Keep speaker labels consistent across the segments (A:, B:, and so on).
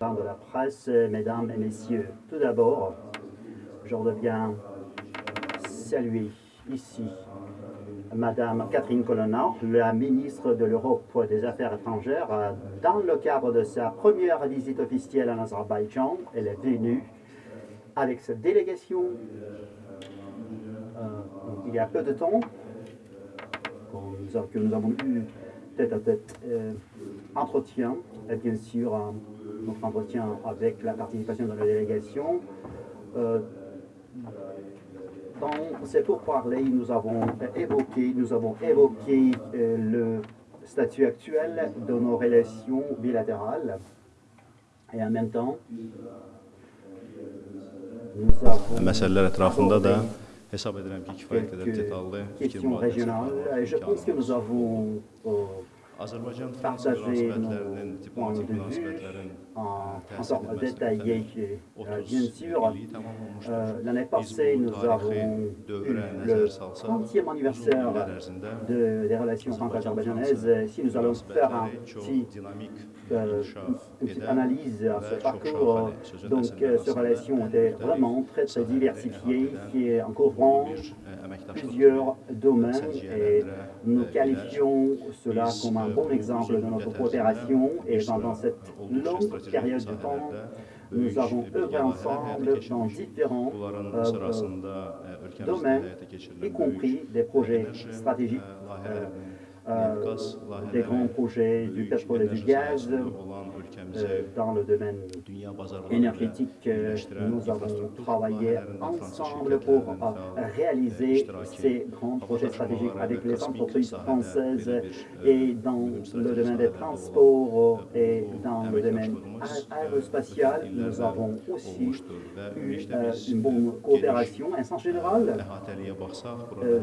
A: de la presse, mesdames et messieurs. Tout d'abord, je reviens saluer ici Madame Catherine Colonna, la ministre de l'Europe des Affaires étrangères. Dans le cadre de sa première visite officielle en Azerbaïdjan, elle est venue avec sa délégation euh, il y a peu de temps, que nous avons eu tête à tête euh, entretien, et bien sûr notre entretien avec la participation de la délégation. Euh, dans ces pourparlers, nous avons évoqué, nous avons évoqué euh, le statut actuel de nos relations bilatérales. Et en même temps, nous avons
B: hesab edirəm ki, kifayət qədər detallı fikir
A: mübadiləsi Je pense que nous avons
B: Azərbaycan Fransa münasibətlərinin, diplomatik münasibətlərin
A: encore détaillé, bien sûr. L'année passée, nous avons eu le 30e anniversaire de, des relations franco-azerbaïdjanaises. Si nous allons faire un petit, euh, une petite analyse à ce parcours, donc ces relations étaient vraiment très très diversifiées, qui en couvrant plusieurs domaines. Et nous qualifions cela comme un bon exemple de notre coopération. Et pendant cette longue période de temps, nous avons œuvré ensemble dans différents euh, euh, domaines, y compris des projets stratégiques euh, euh, des grands projets du pétrole et du gaz. Euh, dans le domaine énergétique, euh, nous avons travaillé ensemble pour réaliser ces grands projets stratégiques avec les entreprises françaises et dans le domaine des transports et dans le domaine aérospatial. Nous avons aussi eu une bonne coopération. En sens général,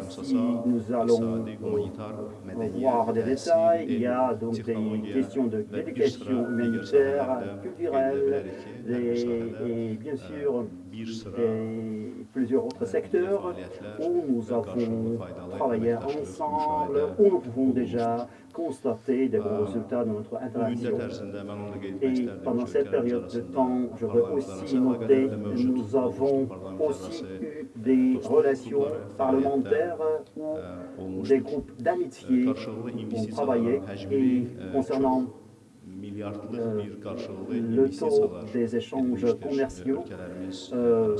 A: si nous allons voir des détails. Il y a donc des questions d'éducation humanitaire, culturelle, et, bien sûr plusieurs autres secteurs où nous avons travaillé ensemble, où nous pouvons déjà constater des bons résultats de notre interaction. Et pendant cette période de temps, je veux aussi noter que nous avons aussi eu des relations parlementaires ou des groupes d'amitié ont travaillé et concernant euh, le taux des échanges commerciaux euh,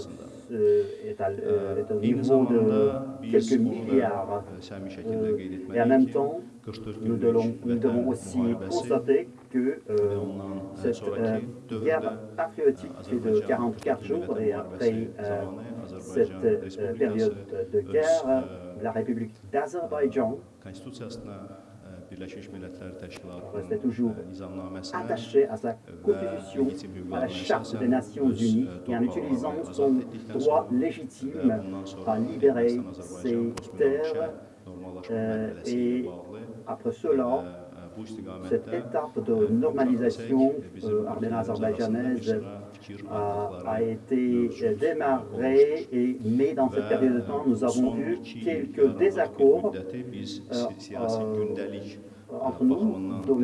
A: est, à, euh, est, au niveau de quelques milliards. et en même temps, nous devons, nous devons aussi constater que cette guerre patriotique de 44 jours et après cette période de guerre, la République d'Azerbaïdjan restait toujours attaché à sa constitution, à la charte des Nations Unies et en utilisant son droit légitime à libérer ses terres et après cela, cette étape de normalisation euh, arméno-azerbaïdjanaise a, été démarrée, et, mais dans cette période de temps, nous avons eu quelques désaccords euh, entre nous. Donc,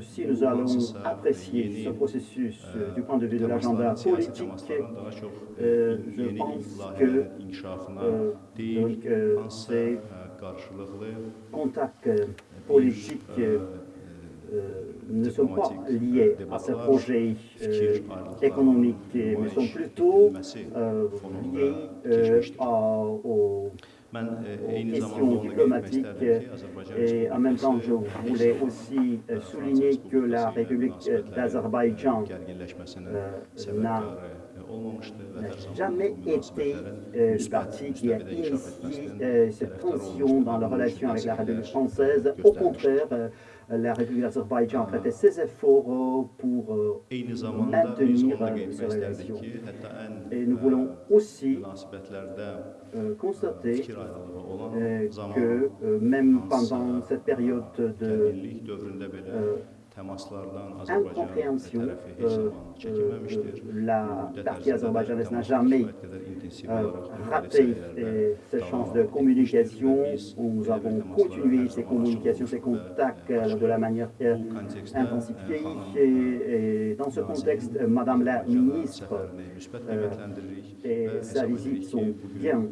A: si nous allons apprécier ce processus du point de vue de l'agenda politique, je pense que ces contacts politiques euh, euh, ne sont pas liés à ce projet euh, économique, mais sont plutôt liés aux questions diplomatiques et en même temps je voulais aussi souligner que la République d'Azerbaïdjan n'a jamais été euh, le parti qui a initié euh, cette tension dans la relation avec la République française. Au contraire, euh, la République d'Azerbaïdjan a fait ses efforts pour maintenir ces relations. Et nous voulons aussi constater que même pendant cette période de incompréhension, euh, la partie azerbaïdjanaise n'a jamais raté ses chances de communication. Nous avons continué ces communications, ces contacts de la manière intensifiée. Et, dans ce contexte, Madame la ministre et sa visite sont bien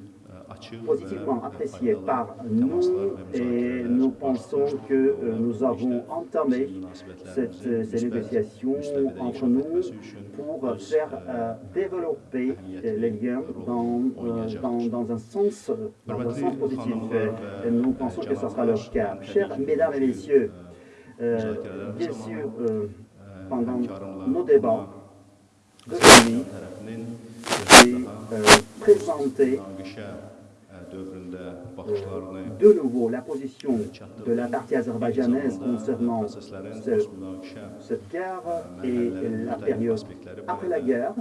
A: positivement apprécié par nous et nous pensons que euh, nous avons entamé cette, ces négociations entre nous pour faire euh, développer les liens dans, euh, dans, dans, un sens, dans un sens positif. Et nous pensons que ce sera le cas. Chers mesdames et messieurs, bien sûr, pendant nos débats, aujourd'hui, j'ai présenté de nouveau la position de la partie azerbaïdjanaise concernant cette guerre et la période après la guerre.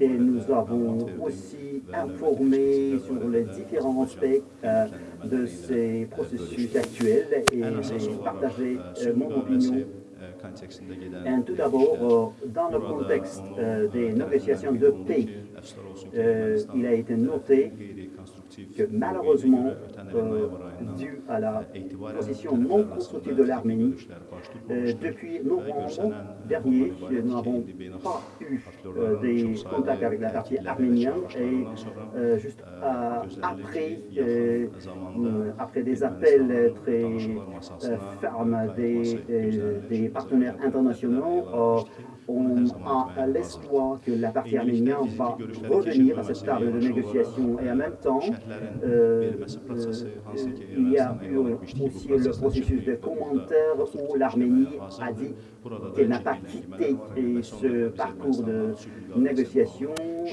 A: Et nous avons aussi informé sur les différents aspects euh, de ces processus actuels et j'ai partagé euh, mon opinion. et tout d'abord, dans le contexte euh, des négociations de paix, il a été noté que malheureusement, euh, dû à la position non constructive de l'Arménie, euh, depuis novembre dernier, nous n'avons pas eu euh, des contacts avec la partie arménienne et juste après, après des appels très fermes des, des partenaires internationaux, on a l'espoir que la partie arménienne va revenir à cette table de négociation. et en même temps, euh, il y a eu aussi le processus de commentaires où l'Arménie a dit qu'elle n'a pas quitté ce parcours de négociation.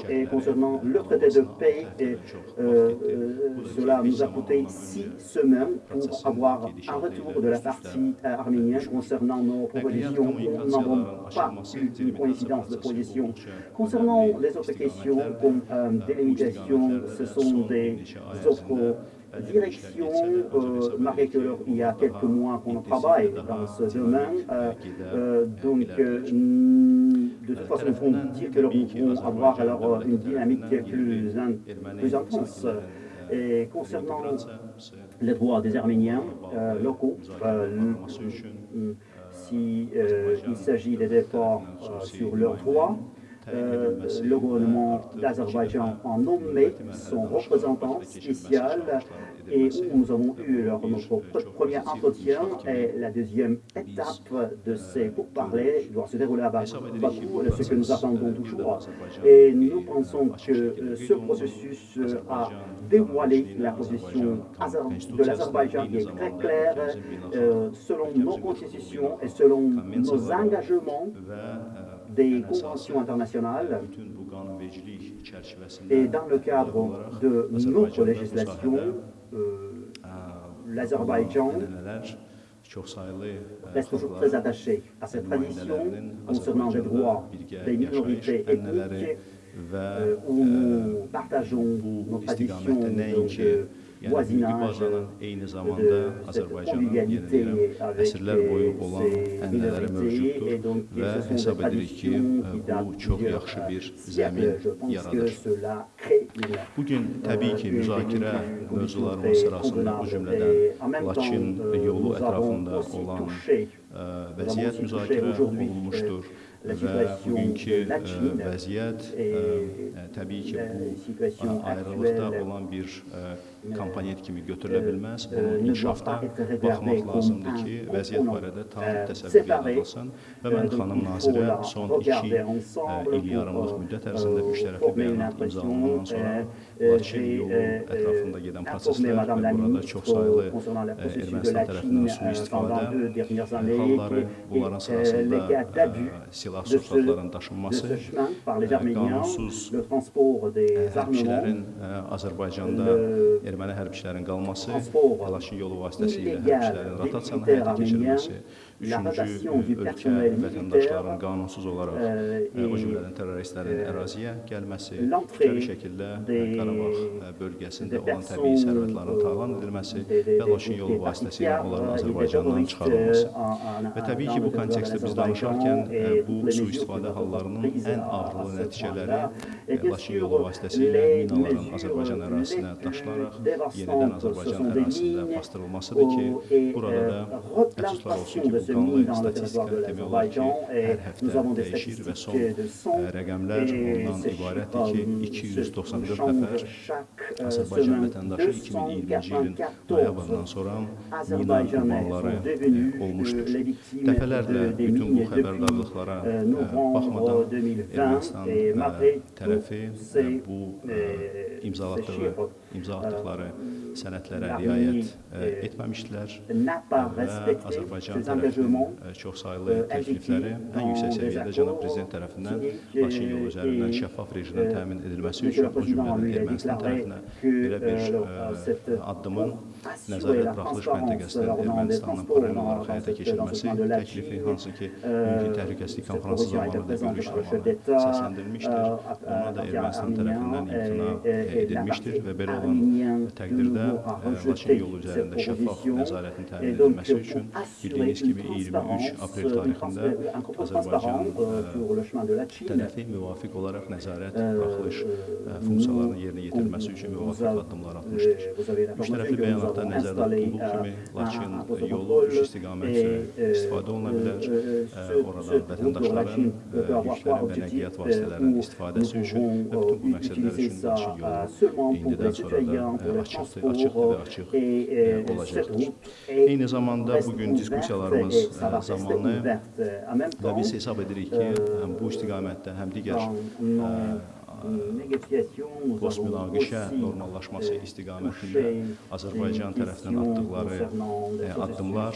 A: Et concernant le traité de paix, et, euh, euh, cela nous a coûté six semaines pour avoir un retour de la partie arménienne concernant nos propositions. Nous n'avons pas une coïncidence de position. Concernant les autres questions, comme euh, délimitation, ce sont des autres direction, euh, malgré qu'il y a quelques mois qu'on travaille dans ce domaine. Euh, euh, donc, de toute façon, nous pouvons dire que nous pouvons avoir alors une dynamique plus, plus intense. Et concernant les droits des Arméniens locaux, s'il si, s'agit des efforts sur leurs droits, euh, le gouvernement d'Azerbaïdjan a nommé son représentant spécial et où nous avons eu notre premier entretien et la deuxième étape de ces pourparlers doit se dérouler à Bakou, ce que nous attendons toujours. Et nous pensons que euh, ce processus euh, a dévoilé la position de l'Azerbaïdjan. Qui est très claire selon nos constitutions et selon nos engagements des conventions internationales et dans le cadre de notre législation, euh, l'Azerbaïdjan reste toujours très attaché à cette tradition concernant les droits des minorités ethniques euh, où nous partageons nos traditions voisinage,
B: eyni zamanda Azərbaycanın yeni əsrlər boyu olan ənənələri mövcuddur və hesab edirik ki, bu çox yaxşı bir zəmin yaradır. Bugün təbii ki, müzakirə mövzularımız sırasında bu cümlədən Laçin yolu ətrafında olan vəziyyət müzakirə olunmuşdur və bugünkü vəziyyət təbii ki, bu ayrılıqda olan bir komponent kimi götürülə bilməz. Bunun inkişafda baxmaq lazımdır ki, vəziyyət barədə tam təsəvvür yaradılsın və mən xanım nazirə son iki il yarımlıq müddət ərzində üç tərəfli bəyanat imzalanandan sonra Laçin yolu ətrafında gedən proseslər və burada çox sayılı Ermənistan tərəfindən sui-istifadə halları, bunların sırasında silah sursatların daşınması, qanunsuz hərbçilərin Azərbaycanda erməni hərbçilərin qalması, Laçın yolu vasitəsilə hərbçilərin rotasiyanın həyata keçirilməsi, üçüncü ölkə vətəndaşların qanunsuz olaraq, o cümlədən terroristlərin əraziyə gəlməsi, kütləvi şəkildə Qarabağ bölgəsində olan təbii sərvətlərin talan edilməsi və Laçın yolu vasitəsilə onların Azərbaycandan çıxarılması. Və təbii ki, bu kontekstdə biz danışarkən bu sui-istifadə hallarının ən ağrılı nəticələri Laçın yolu vasitəsilə minaların Azərbaycan ərazisinə daşılaraq yenidən Azərbaycan ərazisində bastırılmasıdır ki, burada da əfsuslar olsun ki, bu qanlı statistika demək olar ki, hər həftə dəyişir və son rəqəmlər ondan ibarətdir ki, 294 nəfər Azərbaycan vətəndaşı 2020-ci ilin noyabrından sonra mina qurbanları olmuşdur. Dəfələrlə bütün bu xəbərdarlıqlara baxmadan Ermənistan tərəfi bu imzalatdığı, imza atdıqları sənədlərə riayət etməmişdilər və Azərbaycan tərəfinin çox saylı təklifləri ən yüksək səviyyədə cənab prezident tərəfindən Laçın yolu üzərindən şəffaf rejimdən təmin edilməsi üçün o cümlədən Ermənistan tərəfinə belə bir addımın nəzarət buraxılış məntəqəsinin Ermənistanın paralel olaraq həyata keçirilməsi təklifi, hansı ki, mümkün təhlükəsizlik konfransı zamanı da görüş zamanı səsləndirilmişdir. Ona da Ermənistan tərəfindən imtina edilmişdir və belə olan təqdirdə Laçın yolu üzərində şəffaf nəzarətin təmin edilməsi üçün bildiyiniz kimi 23 aprel tarixində Azərbaycan tərəfi müvafiq olaraq nəzarət buraxılış funksiyalarının yerinə yetirilməsi üçün müvafiq addımlar atmışdır. Üç tərəfli bəyanatda nəzərdə tutulduğu kimi Laçın yolu üç istiqamət istifadə oluna bilər. Oradan vətəndaşların yüklərin və nəqliyyat vasitələrinin istifadəsi üçün və bütün bu məqsədlər üçün Laçın yolu indidən sonra da açıqdır, açıqdır və açıq olacaqdır. Eyni zamanda bugün diskussiyalarımız zamanı və biz hesab edirik ki, həm bu istiqamətdə, həm digər post-münaqişə normallaşması istiqamətində Azərbaycan tərəfindən atdıqları addımlar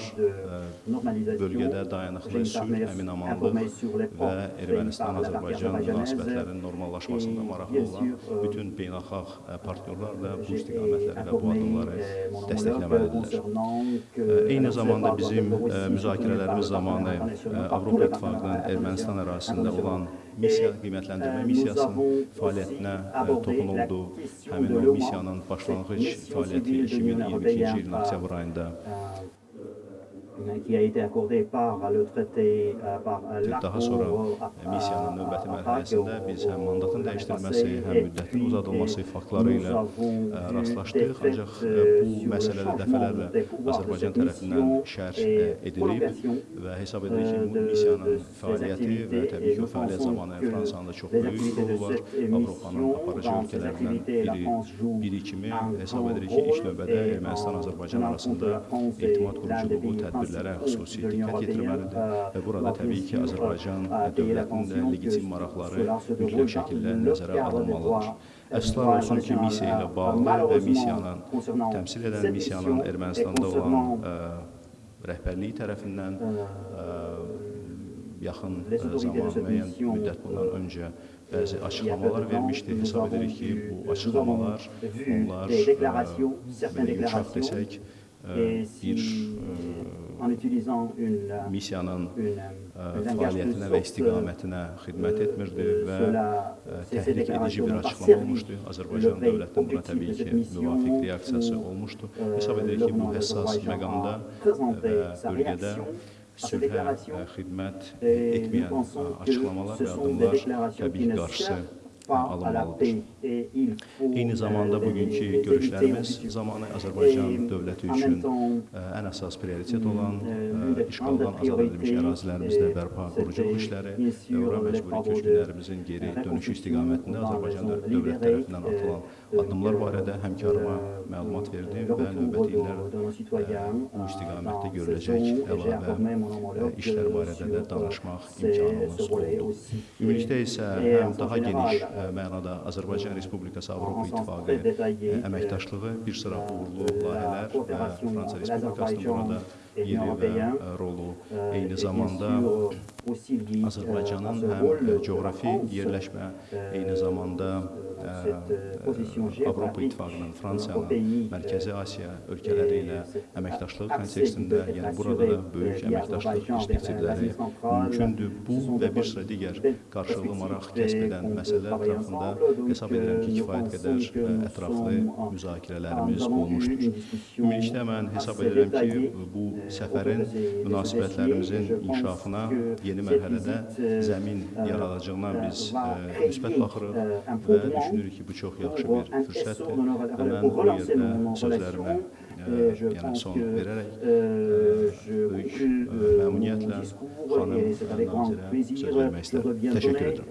B: bölgədə dayanıqlı sülh, əmin-amanlıq və Ermənistan-Azərbaycan münasibətlərinin normallaşmasında maraqlı olan bütün beynəlxalq partnyorlar da bu istiqamətləri və bu addımları dəstəkləməlidirlər. Eyni zamanda bizim müzakirələrimiz zamanı Avropa İttifaqının Ermənistan ərazisində olan missiya qiymətləndirmə missiyasının fəaliyyətinə toxunuldu. Həmin o missiyanın başlanğıc fəaliyyəti 2022-ci ilin oktyabr ayında
A: qui a été accordé par le traité par
B: Daha sonra missiyanın növbəti mərhələsində biz həm mandatın dəyişdirilməsi, həm müddətin uzadılması faktları ilə rastlaşdıq. Ancaq bu məsələdə dəfələrlə Azərbaycan tərəfindən şərh edilib və hesab edirik ki, bu missiyanın fəaliyyəti və təbii ki, o fəaliyyət zamanı Fransanın da çox böyük rolu var. Avropanın aparıcı ölkələrindən biri, biri kimi hesab edirik ki, ilk növbədə Ermənistan-Azərbaycan arasında etimad quruculuğu tədbirləri məsələlərə xüsusi diqqət yetirməlidir və burada təbii ki, Azərbaycan dövlətinin də legitim maraqları mütləq şəkildə nəzərə alınmalıdır. Əfsuslar olsun ki, missiya ilə bağlı və missiyanın təmsil edən missiyanın Ermənistanda olan rəhbərliyi tərəfindən yaxın zaman, müəyyən müddət bundan öncə bəzi açıqlamalar vermişdi. Hesab edirik ki, bu açıqlamalar onlar belə inkişaf desək, bir missiyanın fəaliyyətinə və istiqamətinə xidmət etmirdi və təhrik edici bir açıqlama olmuşdu. Azərbaycan dövlətinin buna təbii ki, müvafiq reaksiyası olmuşdu. Hesab edirik ki, bu həssas məqamda və bölgədə sülhə xidmət etməyən açıqlamalar və addımlar təbii qarşısı alınmalıdır. Eyni zamanda bugünkü görüşlərimiz zamanı Azərbaycan dövləti üçün ən əsas prioritet olan işğaldan azad edilmiş ərazilərimizdə bərpa quruculuq işləri və ora məcburi köçkünlərimizin geri dönüşü istiqamətində Azərbaycan dövlət tərəfindən atılan addımlar barədə həmkarıma məlumat verdim və növbəti illər bu istiqamətdə görüləcək əlavə işlər barədə də danışmaq imkanımız oldu. Ümumilikdə isə həm daha geniş mənada Azərbaycan Respublikası Avropa İttifaqı əməkdaşlığı bir sıra uğurlu layihələr və Fransa Respublikasının burada yeri və rolu eyni zamanda Azərbaycanın həm coğrafi yerləşmə, eyni zamanda Avropa İttifaqının, Mərkəzi Asiya ölkələri ilə əməkdaşlığı kontekstində, yəni burada da böyük əməkdaşlıq perspektivləri mümkündür. Bu və bir sıra digər qarşılıqlı maraq kəsb edən məsələlər ətrafında hesab edirəm ki, kifayət qədər ətraflı müzakirələrimiz olmuşdur. Ümumilikdə mən hesab edirəm ki, bu səfərin münasibətlərimizin inkişafına yeni mərhələdə zəmin yaradacağına biz müsbət baxırıq və düşünürük ki, bu çox yaxşı bir fürsətdir və mən bu yerdə sözlərimə yəni son verərək böyük məmnuniyyətlə xanım nazirə söz vermək istərəm. Təşəkkür edirəm.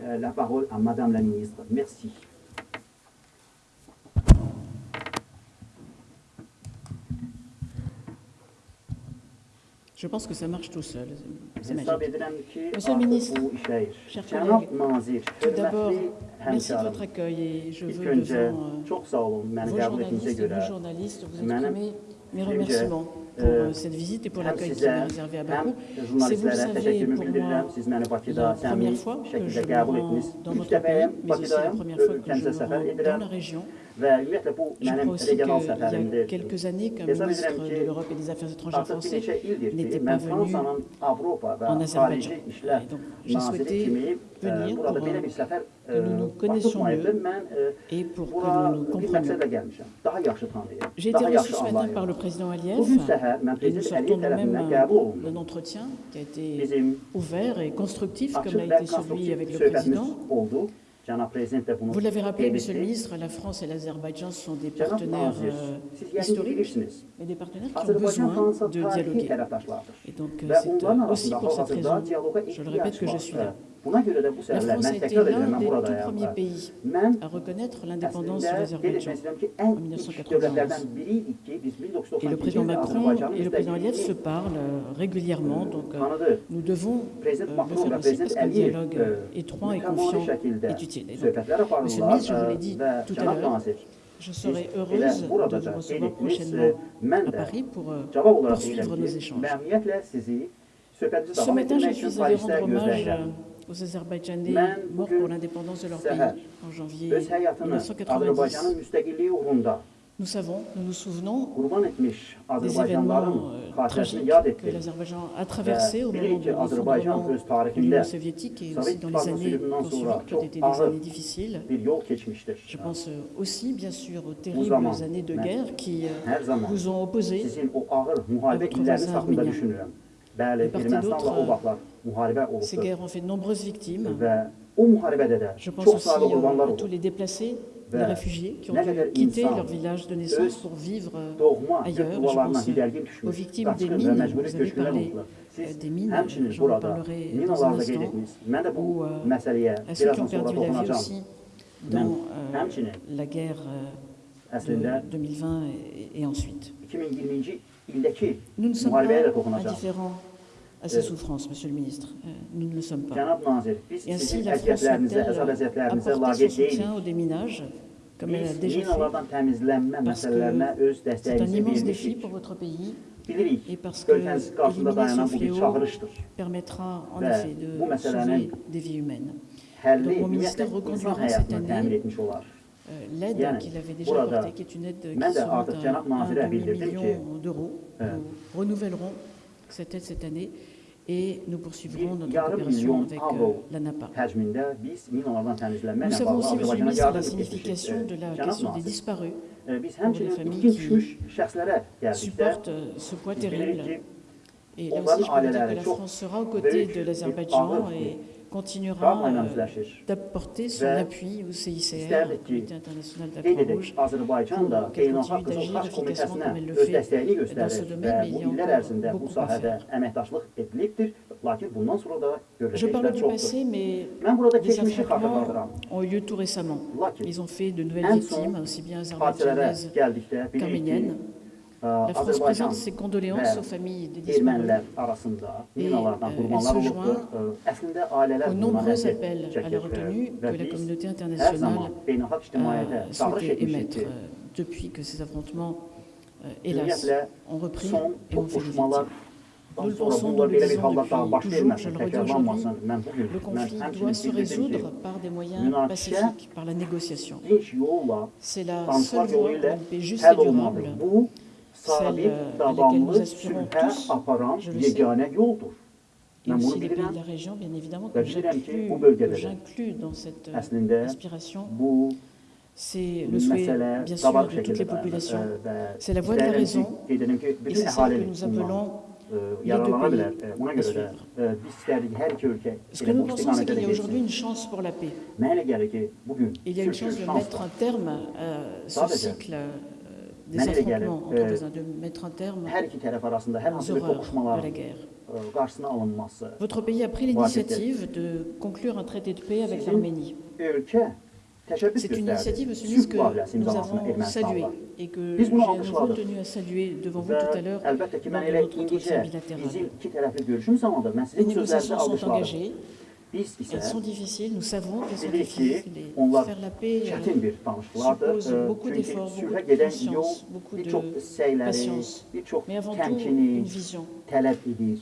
C: Je pense que ça marche tout seul. C'est magique. Monsieur le ministre, chers collègues, tout d'abord, merci de votre accueil et je veux devant vos journalistes et journalistes vous exprimer mes remerciements pour cette visite et pour l'accueil qui m'a réservé à Bakou. C'est, vous le savez, pour moi la première fois que je me rends dans votre pays, mais aussi la première fois que je me rends dans la région. Je crois aussi qu'il y a quelques années qu'un ministre de l'Europe et des Affaires étrangères français n'était pas venu en Azerbaïdjan. Et donc j'ai souhaité venir pour que nous nous connaissions mieux et pour que nous nous comprenions. J'ai été reçu ce matin par le président Aliyev et nous sortons nous-mêmes d'un entretien qui a été ouvert et constructif comme l'a été celui avec le président. Vous l'avez rappelé, Monsieur le ministre, la France et l'Azerbaïdjan sont des partenaires euh, historiques, mais des partenaires qui ont besoin de dialoguer. Et donc c'est aussi pour cette raison, je le répète, que je suis là. La France a été l'un des tout premiers pays à reconnaître l'indépendance de l'Azerbaïdjan en 1991. Et le président Macron et le président Aliyev se parlent régulièrement, donc nous devons le faire aussi parce qu'un dialogue étroit et confiant est utile. Et donc, Monsieur le ministre, je vous l'ai dit tout à l'heure, je serai heureuse de vous recevoir prochainement à Paris pour poursuivre nos échanges. Ce matin, je suis allée rendre hommage aux Azerbaïdjanais morts pour l'indépendance de leur pays en janvier 1990. Nous savons, nous nous souvenons des événements euh, tragiques que l'Azerbaïdjan a traversés au moment de l'effondrement de l'Union soviétique et aussi dans les années qui ont suivi, qui ont été des années difficiles. Je pense aussi, bien sûr, aux terribles années de guerre qui vous ont opposé à votre voisin arménien. De part et d'autre, ces guerres ont fait de nombreuses victimes. Je pense aussi à tous les déplacés, les réfugiés qui ont dû quitter leur village de naissance pour vivre ailleurs. Je pense aux victimes des mines, vous avez parlé des mines, j'en parlerai dans un instant, ou à ceux qui ont perdu la vie aussi dans la guerre de 2020 et ensuite. Nous ne sommes pas indifférents à ces souffrances, Monsieur le ministre. Nous ne le sommes pas. Et ainsi, la France apporter son soutien au déminage, comme elle a déjà fait, parce que c'est un immense défi pour votre pays, et parce que éliminer ce fléau permettra en effet de sauver des vies humaines. Donc mon ministère reconduira cette année l'aide qu'il avait déjà apportée, qui est une aide qui sera un demi-million d'euros. Nous renouvellerons cette aide cette année et nous poursuivrons notre coopération avec euh, la NAPA. Nous savons aussi, Monsieur le ministre, la signification de la question des disparus pour les familles qui supportent ce poids terrible. Et là aussi, je peux vous dire que la France sera aux côtés de l'Azerbaïdjan et continuera euh, d'apporter son appui au CICR, le Comité international de la Croix-Rouge, pour qu'elle continue d'agir efficacement comme elle le fait dans ce domaine, mais il y a encore beaucoup à faire. Je parle du passé, mais des affrontements ont eu lieu tout récemment. Ils ont fait de nouvelles victimes, aussi bien azerbaïdjanaises qu'arméniennes. La France présente ses condoléances aux familles des disparus et elle se joint aux nombreux appels à la retenue que la communauté internationale a souhaité émettre depuis que ces affrontements, hélas, ont repris et ont fait des victimes.
A: Nous le pensons, nous le disons depuis toujours, je le redis aujourd'hui, le conflit doit se résoudre par des moyens pacifiques, par la négociation. C'est la seule voie pour une paix juste et durable, celle à laquelle nous aspirons tous, je le sais, et aussi les pays de la région, bien évidemment, que j'inclus dans cette aspiration. C'est le souhait, bien sûr, de toutes les populations. C'est la voie de la raison, et c'est celle que nous appelons les deux pays. Ce que nous pensons, c'est qu'il y a aujourd'hui une chance pour la paix. Il y a une chance de mettre un terme à ce cycle des affrontements entre voisins, de mettre un terme aux horreurs de la guerre. Votre pays a pris l'initiative de conclure un traité de paix avec l'Arménie. C'est une initiative, que nous avons saluée et que j'ai à nouveau tenu à saluer devant vous tout à l'heure lors de notre entretien bilatéral. Les négociations sont engagées. Elles sont difficiles, nous savons qu'elles sont difficiles. faire la paix suppose beaucoup d'efforts, beaucoup de patience, beaucoup de patience, mais avant tout une vision.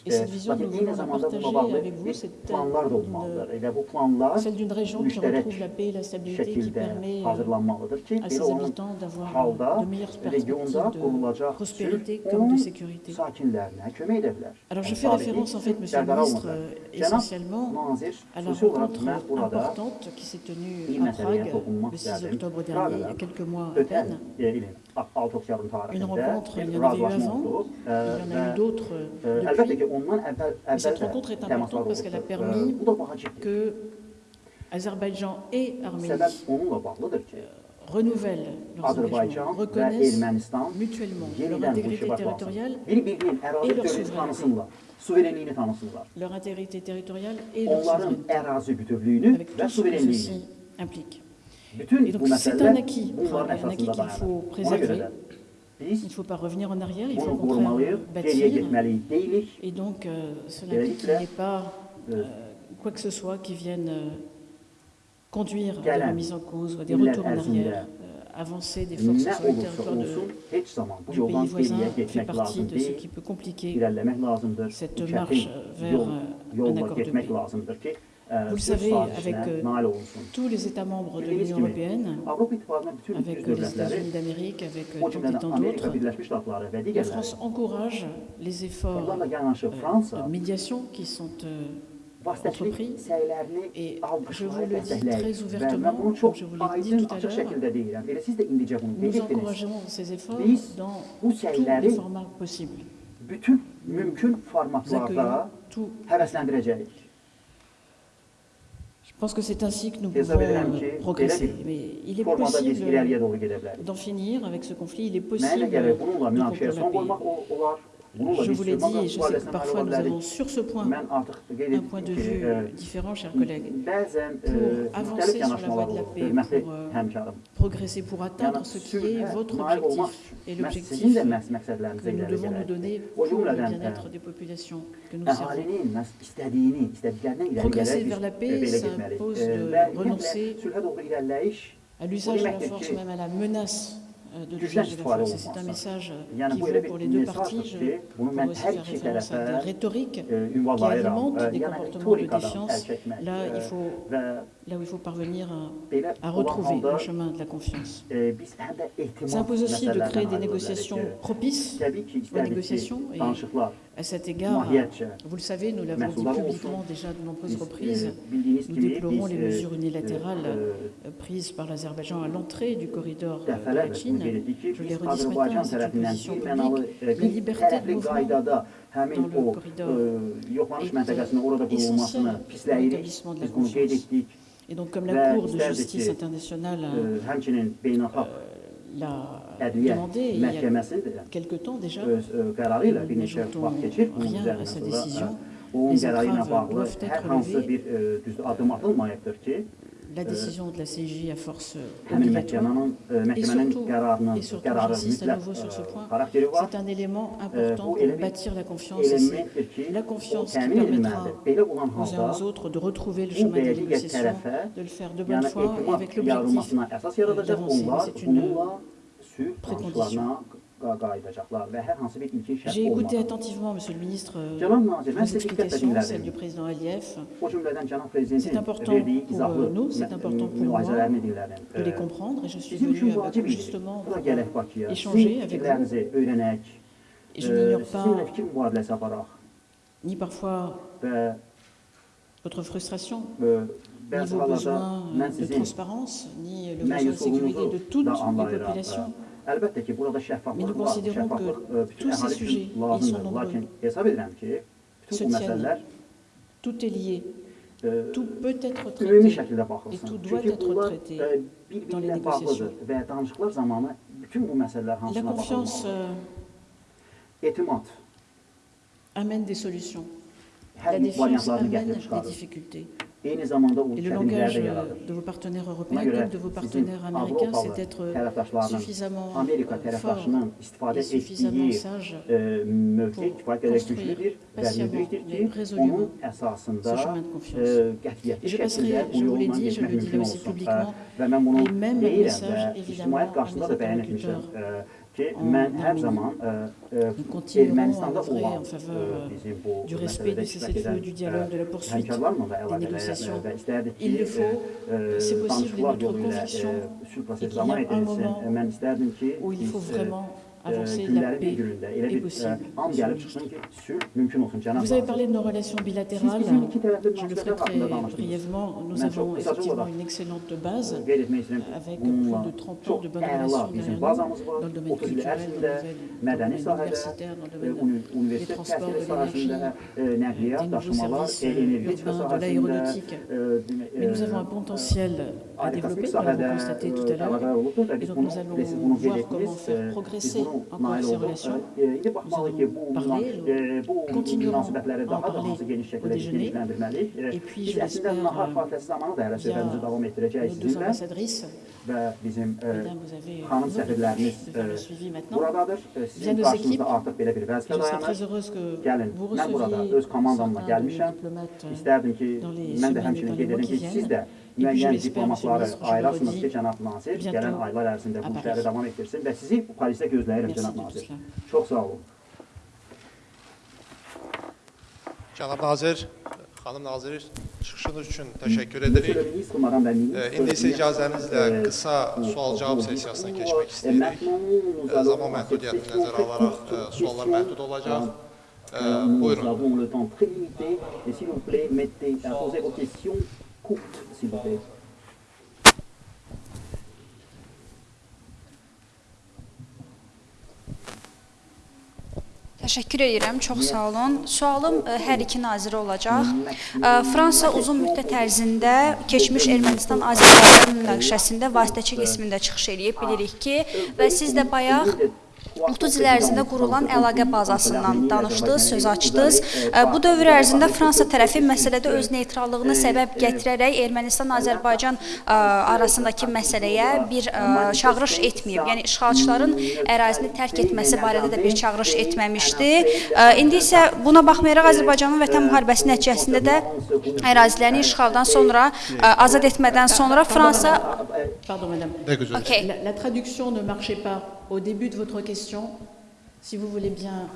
A: Et cette vision, nous voulons la partager avec vous, c'est celle d'une région qui retrouve la paix et la stabilité, qui permet à ses habitants d'avoir de meilleures perspectives de prospérité comme de sécurité. Alors je fais référence en fait, Monsieur le Ministre, essentiellement à la rencontre importante qui s'est tenue à Prague le 6 octobre dernier, il y a quelques mois à peine. Une rencontre, il y en avait eu avant, il y en a eu d'autres depuis. Et cette rencontre est importante parce qu'elle a permis que Azerbaïdjan et Arménie renouvellent leurs engagements, reconnaissent mutuellement leur intégrité territoriale et leur souveraineté. Leur intégrité territoriale et leur souveraineté. Avec tout ce que ceci implique. Et donc c'est un acquis, un acquis qu'il faut préserver. Il ne faut pas revenir en arrière, il faut au contraire bâtir. Et donc cela implique qu'il n'y ait pas quoi que ce soit qui vienne conduire à des remises en cause ou à des retours en arrière. Avancer des forces sur le territoire de, du pays voisin fait partie de ce qui peut compliquer cette marche vers un accord de paix. Vous le savez, avec tous les États membres de l'Union européenne, avec les États-Unis d'Amérique, avec tant et tant d'autres, la France encourage les efforts de médiation qui sont entrepris. Et je vous le dis très ouvertement, comme je vous l'ai dit tout à l'heure, nous encourageons ces efforts dans tous les formats possibles. Nous accueillons tout. Je pense que c'est ainsi que nous pouvons progresser. Mais il est possible d'en finir avec ce conflit, il est possible de. Je vous l'ai dit, et je sais que parfois nous avons sur ce point un point de vue différent, chers collègues. Pour avancer sur la voie de la paix, pour progresser, pour atteindre ce qui est votre objectif et l'objectif que nous devons nous donner pour le bien-être des populations que nous servons. Progresser vers la paix, ça impose de renoncer à l'usage de la force, même à la menace de l'usage de la force. C'est un message qui vaut pour les deux parties. Je pourrais aussi faire référence à des rhétoriques qui alimentent des comportements de défiance. Là, il faut, là où il faut parvenir à, à retrouver le chemin de la confiance. Ça impose aussi de créer des négociations propices aux négociations. Et à cet égard, vous le savez, nous l'avons dit publiquement déjà de nombreuses reprises, nous déplorons les mesures unilatérales prises par l'Azerbaïdjan à l'entrée du corridor de la Chine. Je l'ai redit ce matin, c'est une position publique. La liberté de mouvement dans le corridor est essentielle pour l'établissement de la confiance. Et donc, comme la Cour de justice internationale l'a demandé il y a quelque temps déjà, nous n'ajoutons rien à sa décision. Les entraves doivent être levées la décision de la CIJ à force obligatoire et surtout, et surtout j'insiste à nouveau sur ce point, c'est un élément important pour bâtir la confiance et c'est la confiance qui permettra aux uns aux autres de retrouver le chemin des négociations, de le faire de bonne foi et avec l'objectif d'avancer. C'est une précondition.
C: J'ai écouté attentivement, Monsieur le ministre, vos explications, celles du président Aliyev. C'est important pour nous, c'est important pour moi de les comprendre et je suis venu à Bakou justement pour échanger avec vous. Et je n'ignore pas ni parfois votre frustration, ni vos besoins de transparence, ni le besoin de sécurité de toutes les populations. Sujets, ils sont nombreux, se tiennent, tout est lié, tout peut être traité. et tout doit être traité dans les négociations. La confiance amène des solutions. La défiance amène des difficultés. Et le langage de vos partenaires européens comme de vos partenaires américains, c'est d'être suffisamment fort et suffisamment sage pour construire patiemment mais résolument ce chemin de confiance. Et je passerai, je vous l'ai dit, je le dis aussi publiquement, les mêmes messages évidemment à mes interlocuteurs ki mən hər zaman nous continuerons à œuvrer en faveur du respect du cessez-le-feu, du dialogue, de la poursuite des négociations. Il le faut, c'est possible, et notre conviction est qu'il y a un moment où il faut vraiment avancer, la paix est possible. Vous avez parlé de nos relations bilatérales. Je le ferai très brièvement. Nous avons effectivement une excellente base avec plus de 30 ans de bonnes relations derrière nous dans le domaine culturel, dans le domaine universitaire, dans le domaine des transports, de l'énergie, des nouveaux services urbains, de l'aéronautique. Mais nous avons un potentiel à développer, nous l'avons constaté tout à l'heure. Et donc nous allons voir comment faire progresser encore ces relations. Nous allons parler, nous continuerons à en parler au déjeuner. Et puis, je l'espère, via nos deux ambassadrices, Mesdames, vous avez de le suivi maintenant. Via nos équipes, je serais très heureuse que vous receviez certains de diplomates dans les semaines et les mois qui viennent. Et puis, je l'espère, Monsieur le ministre, je vous le redis, bientôt à Paris. Merci de tout cela.
A: Çox sağ olun.
D: Cənab Nazir, xanım Nazir, çıxışınız üçün təşəkkür edirik. İndi isə icazənizlə qısa sual-cavab sessiyasına keçmək istəyirik. Zaman məhdudiyyətini nəzərə alaraq suallar məhdud olacaq. Buyurun.
A: Nous avons le temps très limité et s'il vous plaît, mettez, posez vos questions courtes, s'il vous plaît.
E: Təşəkkür edirəm, çox sağ olun. Sualım ə, hər iki nazirə olacaq. Ə, Fransa uzun müddət ərzində keçmiş Ermənistan-Azərbaycan münaqişəsində vasitəçi qismində çıxış eləyib bilirik ki, və siz də bayaq 30 il ərzində qurulan əlaqə bazasından danışdınız, söz açdınız. Bu dövr ərzində Fransa tərəfi məsələdə öz neytrallığını səbəb gətirərək Ermənistan-Azərbaycan arasındakı məsələyə bir çağırış etməyib. Yəni işğalçıların ərazini tərk etməsi barədə də bir çağırış etməmişdi. İndi isə buna baxmayaraq Azərbaycanın Vətən müharibəsi nəticəsində də ərazilərini işğaldan sonra azad etmədən sonra Fransa
C: Pardon madame.
E: Okay.
C: La, la traduction ne marchait pas au début de votre question. Si vous voulez bien.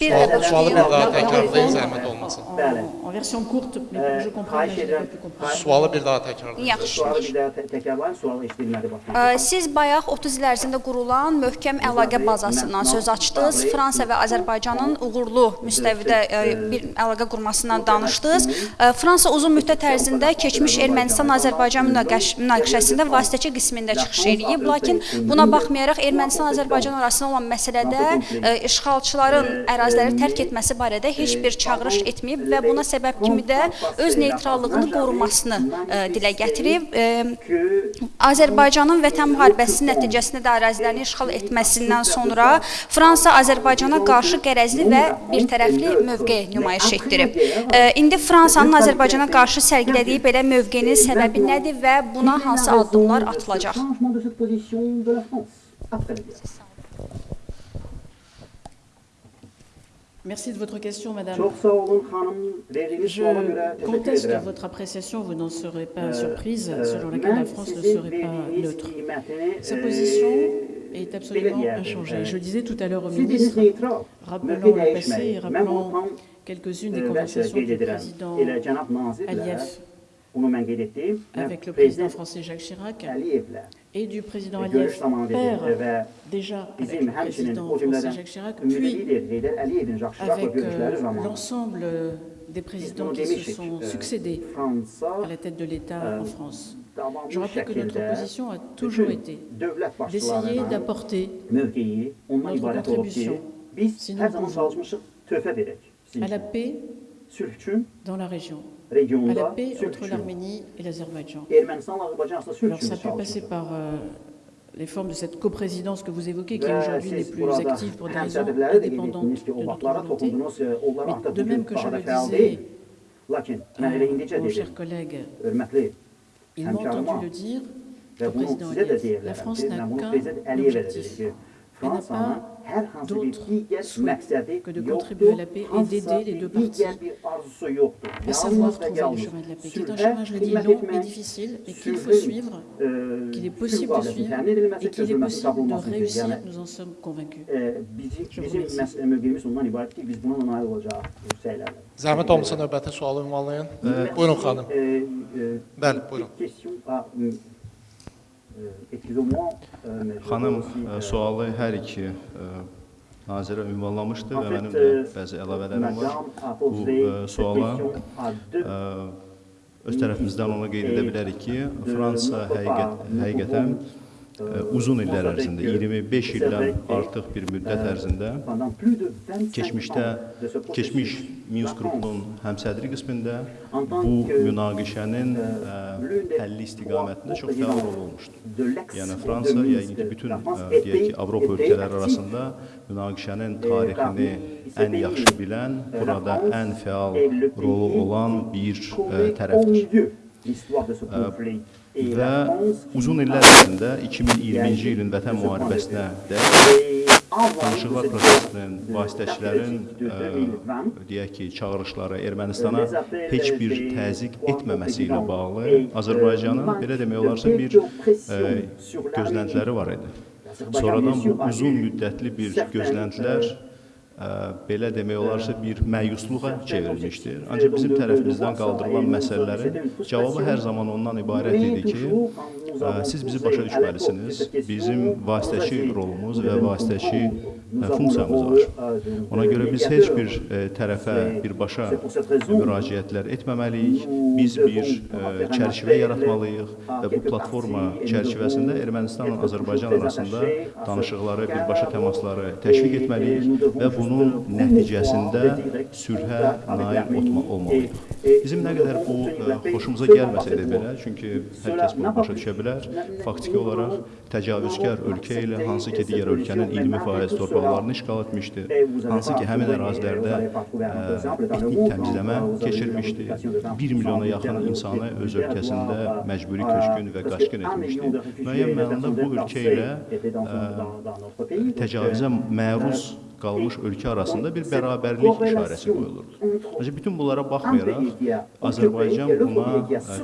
E: Bir
D: Sualı, sualı bir daha təkrarlayın, zəhmət olmasın.
C: En, en version courte, je comprends, mais je pu comprendre.
D: Sualı bir daha təkrarlayın.
E: Yaxşı.
A: Sualı bir daha tə- təkrarlayın, sual eşidilmədi.
E: Ə, Siz bayaq 30 il ərzində qurulan möhkəm əlaqə bazasından söz açdınız. Fransa və Azərbaycanın uğurlu müstəvidə ə, bir əlaqə qurmasından danışdınız. Ə, Fransa uzun müddət ərzində keçmiş Ermənistan-Azərbaycan münaqişəsində vasitəçi qismində çıxış eləyib, lakin buna baxmayaraq Ermənistan-Azərbaycan arasında olan məsələdə ə, işğalçıların əraziləri tərk etməsi barədə heç bir çağırış etməyib və buna səbəb kimi də öz neytrallığını qorumasını ə, dilə gətirib. Ə, Azərbaycanın Vətən müharibəsi nəticəsində də ərazilərini işğal etməsindən sonra Fransa Azərbaycana qarşı qərəzli və birtərəfli mövqe nümayiş etdirib. Ə, İndi Fransanın Azərbaycana qarşı sərgilədiyi belə mövqenin səbəbi nədir və buna hansı addımlar atılacaq?
A: Après guerre.
C: Merci de votre question, madame. Je conteste votre appréciation, vous n'en serez pas surprise,
A: Euh,
C: selon laquelle la France ne serait pas neutre. Sa position est absolument inchangé. Je le disais tout à l'heure au ministre, rappelant le passé et rappelant quelques-unes des conversations du président Aliyev avec le président français Jacques Chirac et du président Aliyev, père déjà avec le président français Jacques Chirac, puis avec euh, l'ensemble des présidents qui se sont succédés à la tête de l'État en France. Je rappelle que notre position a toujours été d'essayer d'apporter notre contribution, si nous pouvons, à la paix dans la région, à la paix entre l'Arménie et l'Azerbaïdjan. Alors ça peut passer par euh, les formes de cette coprésidence que vous évoquez, qui aujourd'hui n'est plus active pour des raisons indépendantes de notre volonté. Mais de même que je le disais à mon cher collègue, il m'a entendu le dire, le président Aliyev, la France n'a qu'un objectif. Elle n'a pas d'autre souhait que de contribuer à la paix et d'aider les deux parties à savoir trouver le chemin de la paix, qui est un chemin, je l'ai dit, long et difficile, et qu'il faut suivre, qu'il est possible de suivre, et qu'il est possible de réussir, nous en sommes convaincus. Je vous remercie.
D: Növbəti sualı ünvanlayın. Buyurun xanım. Bəli, buyurun.
B: Xanım sualı hər iki nazirə ünvanlamışdı və mənim də bəzi əlavələrim var. Bu suala öz tərəfimizdən ona qeyd edə bilərik ki, Fransa həqiqət, həqiqətən uzun illər ərzində, 25 ildən artıq bir müddət ərzində keçmişdə, keçmiş Minsk qrupunun həmsədri qismində bu münaqişənin həlli istiqamətində çox fəal rol olmuşdur. Yəni Fransa, yəqin ki, bütün deyək ki, Avropa ölkələri arasında münaqişənin tarixini ən yaxşı bilən, burada ən fəal rolu olan bir tərəfdir və uzun illər ərzində 2020-ci ilin vətən müharibəsinə dək danışıqlar prosesinin, vasitəçilərin ə, deyək ki, çağırışları Ermənistana heç bir təzyiq etməməsi ilə bağlı Azərbaycanın belə demək olarsa bir ə, gözləntiləri var idi. Sonradan bu uzun müddətli bir gözləntilər belə demək olarsa bir məyusluğa çevrilmişdir. Ancaq bizim tərəfimizdən qaldırılan məsələlərin cavabı hər zaman ondan ibarət idi ki, siz bizi başa düşməlisiniz. Bizim vasitəçi rolumuz və vasitəçi funksiyamız var. Ona görə biz heç bir tərəfə birbaşa müraciətlər etməməliyik. Biz bir çərçivə yaratmalıyıq və bu platforma çərçivəsində Ermənistanla Azərbaycan arasında danışıqları, birbaşa təmasları təşviq etməliyik və bu bunun nəticəsində sülhə nail olmalıyıq. Bizim nə qədər bu ə, xoşumuza gəlməsə də belə, çünki hər kəs bunu başa düşə bilər, faktiki olaraq təcavüzkar ölkə ilə hansı ki, digər ölkənin 20% torpaqlarını işğal etmişdi, hansı ki, həmin ərazilərdə ə, etnik təmizləmə keçirmişdi, 1 milyona yaxın insanı öz ölkəsində məcburi köçkün və qaçqın etmişdi. Müəyyən mənada bu ölkə ilə ə, təcavüzə məruz qalmış ölkə arasında bir bərabərlik işarəsi qoyulurdu. Ancaq bütün bunlara baxmayaraq Azərbaycan buna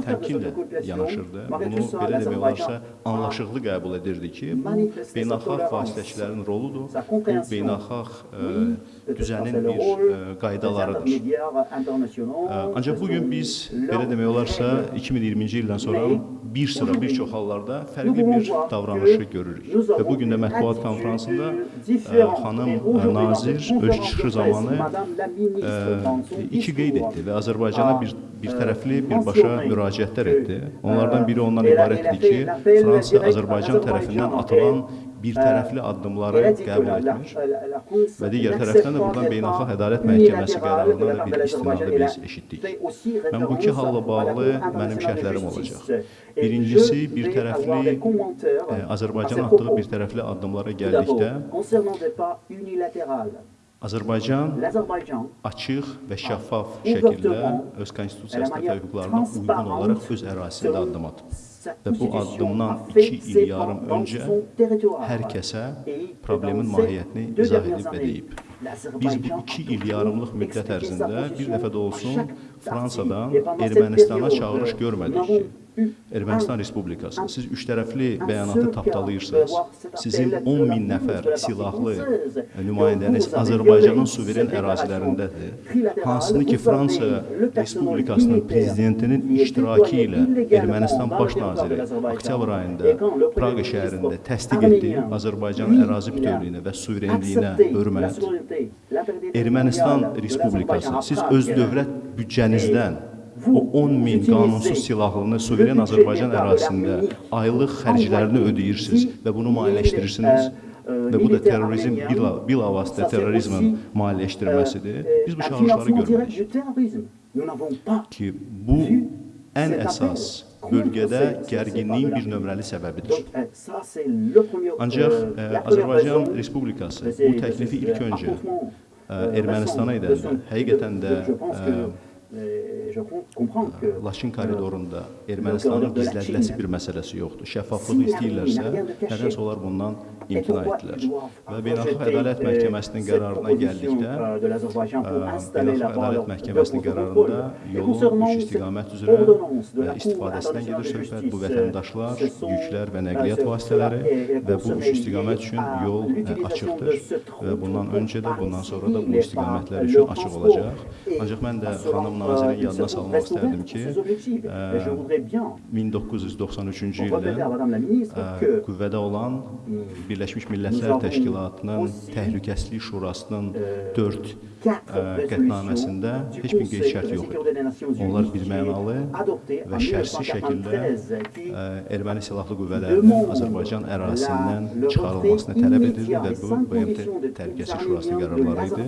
B: təmkinlə yanaşırdı. Bunu belə demək olarsa anlaşıqlı qəbul edirdi ki, bu beynəlxalq vasitəçilərin roludur. Bu beynəlxalq düzənin bir qaydalarıdır. Ancaq bugün biz belə demək olarsa 2020-ci ildən sonra bir sıra bir çox hallarda fərqli bir davranışı görürük. Və bu gün də mətbuat konfransında xanım nazir öz çıxışı zamanı iki qeyd etdi və Azərbaycana bir bir tərəfli birbaşa müraciətlər etdi. Onlardan biri ondan ibarətdir ki, Fransa Azərbaycan tərəfindən atılan bir tərəfli addımları qəbul etmir və digər tərəfdən də buradan Beynəlxalq Ədalət Məhkəməsi qərarından da bir istinadı biz eşitdik. Mən bu iki halla bağlı mənim şərhlərim olacaq. Birincisi, bir tərəfli ə, Azərbaycan atdığı bir tərəfli addımlara gəldikdə Azərbaycan açıq və şəffaf şəkildə öz konstitusiyasına və hüquqlarına uyğun olaraq öz ərazisində addım atıb. Və bu addımdan iki il yarım öncə hər kəsə problemin mahiyyətini izah edib və deyib. Biz bu iki il yarımlıq müddət ərzində bir dəfə də olsun Fransadan Ermənistana çağırış görmədik ki, Ermənistan Respublikası, siz üçtərəfli bəyanatı tapdalayırsınız. Sizin 10 min nəfər silahlı nümayəndəniz Azərbaycanın suveren ərazilərindədir. Hansını ki, Fransa Respublikasının prezidentinin iştirakı ilə Ermənistan baş naziri oktyabr ayında Praqa şəhərində təsdiq etdi Azərbaycan ərazi bütövlüyünə və suverenliyinə hörmət. Ermənistan Respublikası, siz öz dövlət büdcənizdən o 10 min qanunsuz silahlını suveren Azərbaycan ərazisində aylıq xərclərini ödeyirsiniz və bunu maliyyələşdirirsiniz və bu da terrorizm bila, bilavasitə terrorizmin maliyyələşdirilməsidir. Biz bu çağırışları görməliyik ki, bu ən əsas bölgədə gərginliyin bir nömrəli səbəbidir. Ancaq ə, Azərbaycan Respublikası bu təklifi ilk öncə ə, Ermənistana edəndə həqiqətən də ə, Laçın koridorunda Ermənistanın gizlədiləsi bir məsələsi yoxdur. Şəffaflıq istəyirlərsə, nədənsə onlar bundan imtina etdilər. Və Beynəlxalq Ədalət Məhkəməsinin qərarına gəldikdə, Beynəlxalq Ədalət Məhkəməsinin qərarında yolun üç istiqamət üzrə istifadəsindən gedir söhbət. Bu vətəndaşlar, yüklər və nəqliyyat vasitələri və bu üç istiqamət üçün yol açıqdır və bundan öncə də, bundan sonra da bu istiqamətlər üçün açıq olacaq. Ancaq mən də xanım nazirin yadına salmaq istərdim ki, 1993-cü ildə qüvvədə olan Birləşmiş Millətlər Təşkilatının Təhlükəsizlik Şurasının 4 qətnaməsində heç bir qeyd şərt yox idi. Onlar birmənalı və şərtsiz şəkildə erməni silahlı qüvvələrinin Azərbaycan ərazisindən çıxarılmasını tələb edirdi və bu BMT Təhlükəsizlik Şurasının qərarları idi.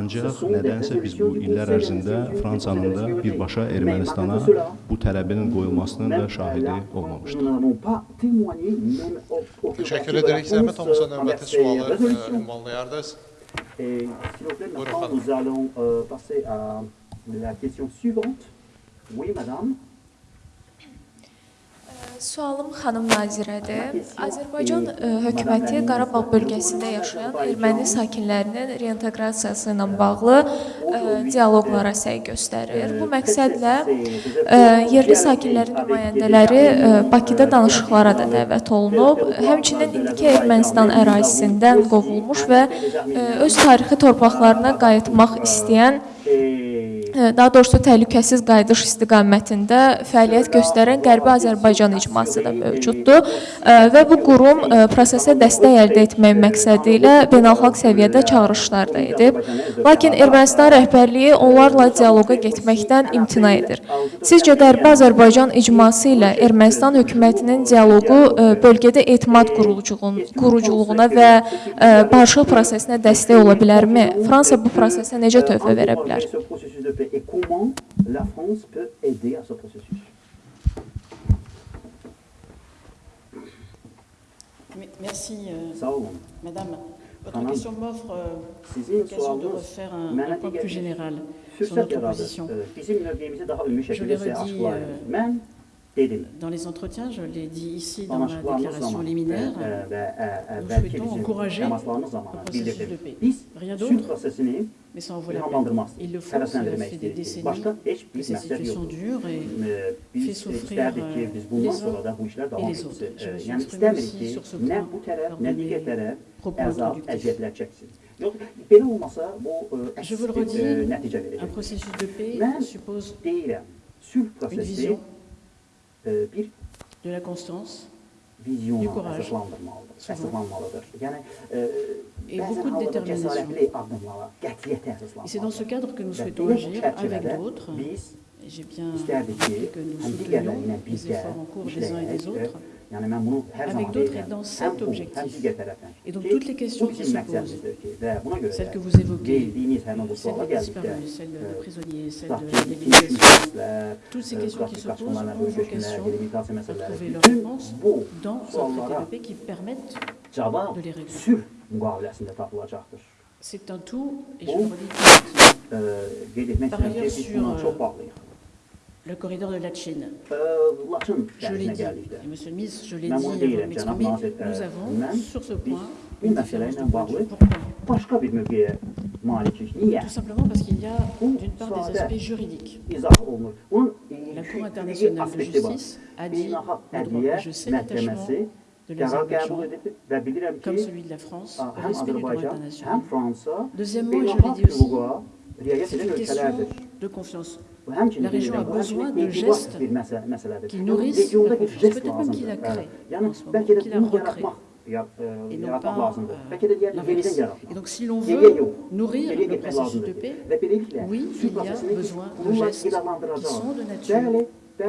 B: Ancaq nədənsə biz bu illər ərzində Fransanın da birbaşa Ermənistana bu tələbinin qoyulmasının da şahidi olmamışdır.
D: Təşəkkür edirik. Zəhmət olmasa növbəti sualı ünvanlayardınız.
A: Et s'il vous plaît, maintenant nous allons euh, passer à la question suivante. Oui, madame.
F: Sualım xanım nazirədir. Azərbaycan ə, e, hökuməti Qarabağ bölgəsində yaşayan erməni sakinlərinin reinteqrasiyası ilə bağlı ə, e, dialoqlara səy göstərir. Bu məqsədlə ə, e, yerli sakinlərin nümayəndələri ə, Bakıda danışıqlara da dəvət olunub. Həmçinin indiki Ermənistan ərazisindən qovulmuş və ə, öz tarixi torpaqlarına qayıtmaq istəyən daha doğrusu təhlükəsiz qayıdış istiqamətində fəaliyyət göstərən Qərbi Azərbaycan icması da mövcuddur və bu qurum prosesə dəstək əldə etmək məqsədi ilə beynəlxalq səviyyədə çağırışlar da edib. Lakin Ermənistan rəhbərliyi onlarla dialoqa getməkdən imtina edir. Sizcə Qərbi Azərbaycan icması ilə Ermənistan hökumətinin dialoqu bölgədə etimad quruculuğuna və barışıq prosesinə dəstək ola bilərmi? Fransa bu prosesə necə töhfə verə bilər?
A: Et comment la France peut aider à ce processus.
C: Merci, euh, Madame. Votre question m'offre euh, l'occasion de refaire un, un point plus général sur notre position. Euh, Je l'ai redit dans les entretiens, je l'ai dit ici dans la déclaration liminaire, nous souhaitons encourager un processus de paix. Rien d'autre, mais ça en vaut la peine. Il le faut, ça fait des décennies. Que cette situation dure et fait souffrir les uns et les autres. Je me suis exprimé aussi sur ce point lors de mes propos introductifs. Je vous le redis, un processus de paix suppose une vision de la constance, du courage, et beaucoup de détermination. Et c'est dans ce cadre que nous souhaitons agir avec d'autres. J'ai bien dit que nous soutenions les efforts en cours des uns et des autres, avec d'autres et dans cet objectif. Et donc toutes les questions qui se posent, celles que vous évoquez, celle des disparus, celle des prisonniers, celle de toutes ces questions qui se posent ont vocation à trouver leur réponse dans de paix qui permettent de les régler. C'est un tout, et je le redis Par ailleurs, sur le corridor de la Chine. Je l'ai dit, et Monsieur le ministre, je l'ai dit avant de m'exprimer, nous avons sur ce point une différence de point. De vue. Pourquoi Tout simplement parce qu'il y a d'une part des aspects juridiques. La Cour internationale de justice a dit le droit, je sais l'attachement de l'Azerbaïdjan, comme celui de la France, au respect du droit international. Deuxièmement, et je l'ai dit aussi, c'est une question de confiance. La région a besoin de gestes qui nourrissent la confiance, peut-être même qui la créent en ce moment, qui la recréent. Et non pas euh, l'inverse. Et donc si l'on veut nourrir le processus de paix, oui, il y a besoin de gestes qui sont de nature et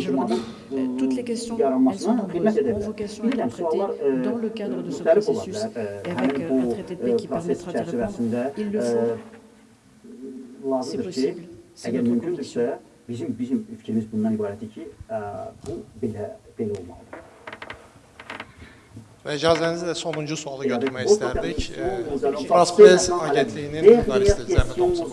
C: je le dis, toutes les questions, elles sont nombreuses, ont vocation à être traitées dans le cadre de ce processus et avec un traité de paix qui permettra d'y répondre. Il le faut, c'est possible, c'est notre conviction.
D: Və icazənizlə sonuncu sualı götürmək istərdik. France Press agentliyinin jurnalisti Zəhmət olsun.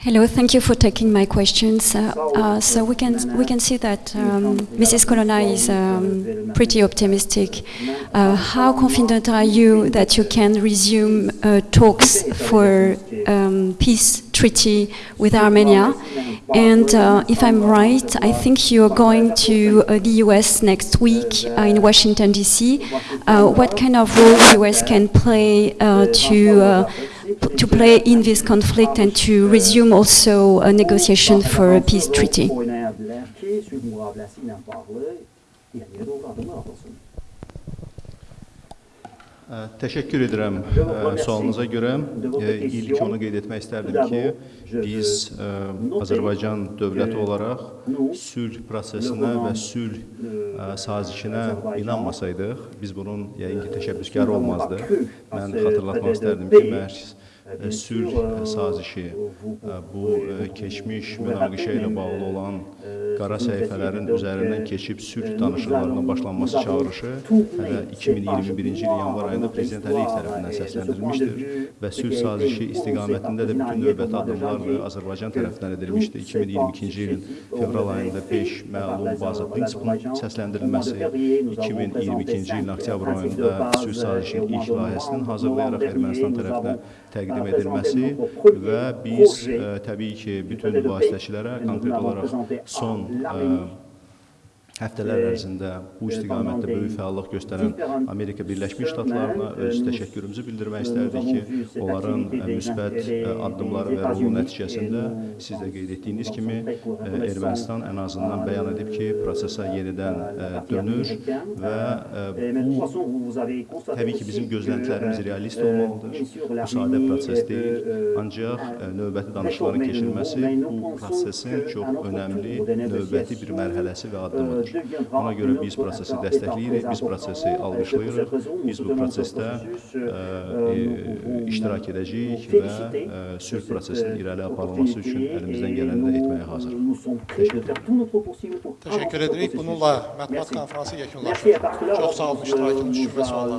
G: Hello, thank you for taking my questions. Uh, uh, so we can we can see that um, Mrs. Colonna is um, pretty optimistic. Uh, how confident are you that you can resume uh, talks for um, peace treaty with Armenia? And uh, if I'm right, I think you're going to uh, the U.S. next week in Washington D.C. what kind of role the U.S. can play to to play in this conflict and to resume also a negotiation for a peace treaty.
B: Təşəkkür edirəm sualınıza görə. İlk onu qeyd etmək istərdim ki, biz Azərbaycan dövləti olaraq sülh prosesinə və sülh sazişinə inanmasaydıq, biz bunun yəqin ki, təşəbbüskarı olmazdıq. Mən xatırlatmaq istərdim ki, məhz sülh sazişi, bu keçmiş münaqişə ilə bağlı olan qara səhifələrin üzərindən keçib sülh danışıqlarına başlanması çağırışı hələ 2021-ci il yanvar ayında Prezident Əliyev tərəfindən səsləndirilmişdir və sülh sazişi istiqamətində də bütün növbəti addımlar Azərbaycan tərəfindən edilmişdir. 2022-ci ilin fevral ayında 5 məlum baza prinsipinin səsləndirilməsi, 2022-ci ilin oktyabr ayında sülh sazişinin ilk layihəsinin hazırlayaraq Ermənistan tərəfinə təqdim təqdim edilməsi və biz ə, təbii ki, bütün vasitəçilərə konkret olaraq son ə, həftələr ərzində bu istiqamətdə böyük fəallıq göstərən Amerika Birləşmiş Ştatlarına öz təşəkkürümüzü bildirmək istərdik ki, onların müsbət addımları və rolu nəticəsində siz də qeyd etdiyiniz kimi Ermənistan ən azından bəyan edib ki, prosesə yenidən dönür və bu təbii ki, bizim gözləntilərimiz realist olmalıdır. Bu sadə proses deyil, ancaq növbəti danışıqların keçirilməsi bu prosesin çox önəmli növbəti bir mərhələsi və addımıdır. Ona görə biz prosesi dəstəkləyirik, biz prosesi alqışlayırıq, biz bu prosesdə ə, iştirak edəcəyik və ə, sülh prosesinin irəli aparılması üçün əlimizdən gələni də etməyə hazırıq. Təşəkkür.
D: Təşəkkür edirik. Bununla mətbuat konfransı yekunlaşır. Çox sağ olun iştirakınız üçün və suallarınız